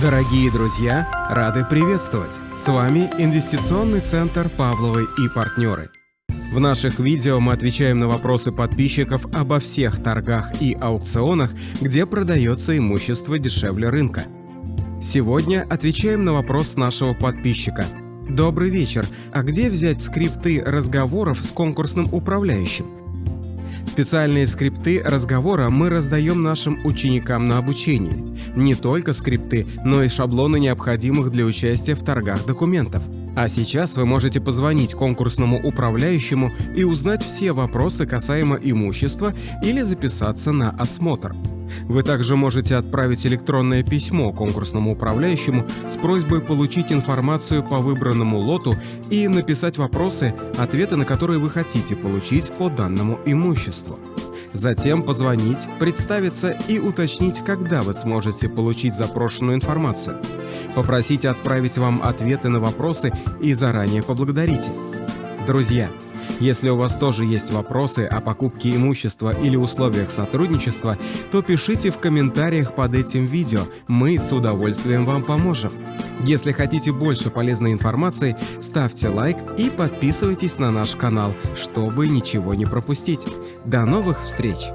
Дорогие друзья, рады приветствовать! С вами Инвестиционный центр «Павловы и партнеры». В наших видео мы отвечаем на вопросы подписчиков обо всех торгах и аукционах, где продается имущество дешевле рынка. Сегодня отвечаем на вопрос нашего подписчика. Добрый вечер. А где взять скрипты разговоров с конкурсным управляющим? Специальные скрипты разговора мы раздаем нашим ученикам на обучении. Не только скрипты, но и шаблоны необходимых для участия в торгах документов. А сейчас вы можете позвонить конкурсному управляющему и узнать все вопросы касаемо имущества или записаться на осмотр. Вы также можете отправить электронное письмо конкурсному управляющему с просьбой получить информацию по выбранному лоту и написать вопросы, ответы на которые вы хотите получить по данному имуществу. Затем позвонить, представиться и уточнить, когда вы сможете получить запрошенную информацию. Попросить отправить вам ответы на вопросы и заранее поблагодарите. Друзья, если у вас тоже есть вопросы о покупке имущества или условиях сотрудничества, то пишите в комментариях под этим видео, мы с удовольствием вам поможем. Если хотите больше полезной информации, ставьте лайк и подписывайтесь на наш канал, чтобы ничего не пропустить. До новых встреч!